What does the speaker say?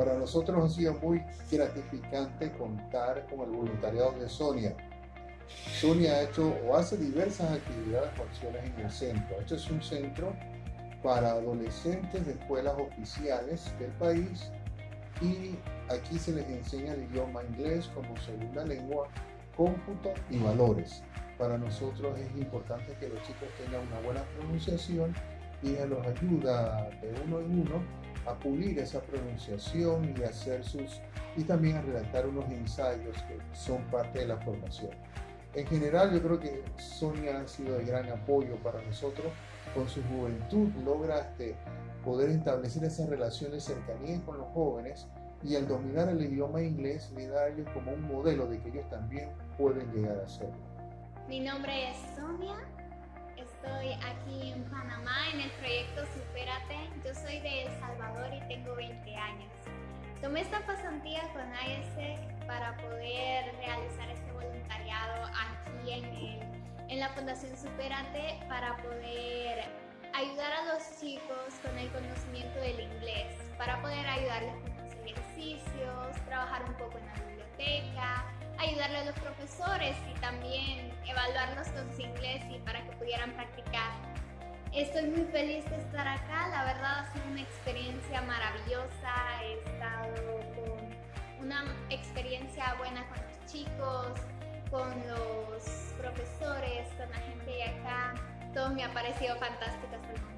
Para nosotros ha sido muy gratificante contar con el voluntariado de Sonia. Sonia ha hecho o hace diversas actividades o acciones en el centro. Este es un centro para adolescentes de escuelas oficiales del país y aquí se les enseña el idioma inglés como segunda lengua, cómputo y valores. Para nosotros es importante que los chicos tengan una buena pronunciación y los ayuda de uno en uno a pulir esa pronunciación y hacer sus y también a redactar unos ensayos que son parte de la formación. En general yo creo que Sonia ha sido de gran apoyo para nosotros. Con su juventud logra este, poder establecer esas relaciones cercanías con los jóvenes y al dominar el idioma inglés le da a ellos como un modelo de que ellos también pueden llegar a hacerlo. Mi nombre es Sonia, estoy aquí en Panamá en el proyecto Supérate. Yo soy de El Salvador y tengo 20 años. Tomé esta pasantía con AESEC para poder realizar este voluntariado aquí en, el, en la Fundación Supérate para poder ayudar a los chicos con el conocimiento del inglés, para poder ayudarles con los ejercicios, trabajar un poco en la biblioteca, ayudarle a los profesores y también evaluarlos con su inglés y para que pudieran practicar. Estoy muy feliz de estar acá, la verdad ha sido una experiencia maravillosa, he estado con una experiencia buena con los chicos, con los profesores, con la gente de acá, todo me ha parecido fantástico hasta el momento.